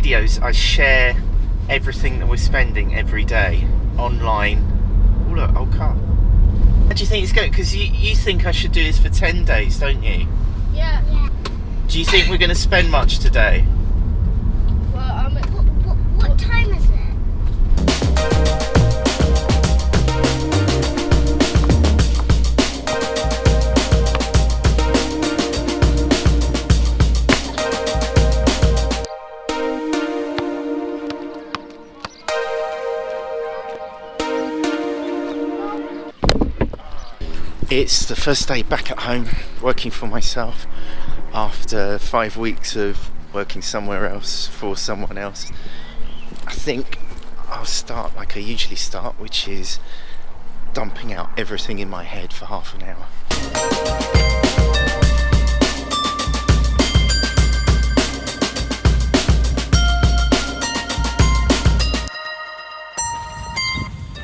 videos, I share everything that we're spending every day online. Oh look, old car. How do you think it's going? Because you, you think I should do this for 10 days, don't you? Yeah. yeah. Do you think we're going to spend much today? It's the first day back at home working for myself after five weeks of working somewhere else for someone else. I think I'll start like I usually start, which is dumping out everything in my head for half an hour.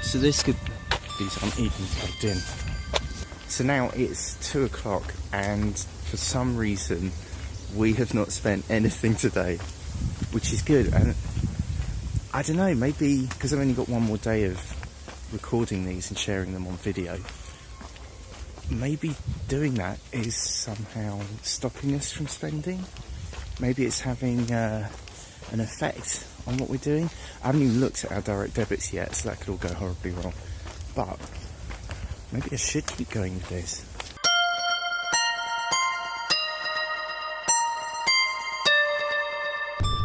So this could these aren't even plugged in. So now it's two o'clock, and for some reason, we have not spent anything today, which is good. And I don't know, maybe because I've only got one more day of recording these and sharing them on video. Maybe doing that is somehow stopping us from spending. Maybe it's having uh, an effect on what we're doing. I haven't even looked at our direct debits yet, so that could all go horribly wrong. But maybe I should keep going with this.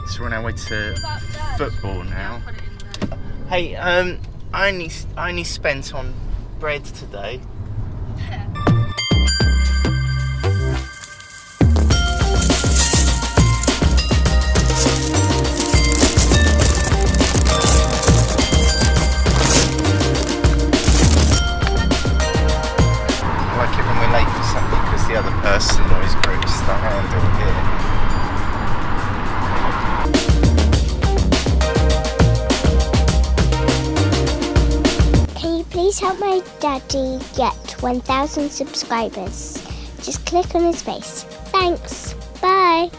So we're on our way to football now. Hey, um, I only I only spent on bread today. The always grips the handle here. Can you please help my daddy get 1,000 subscribers? Just click on his face. Thanks. Bye.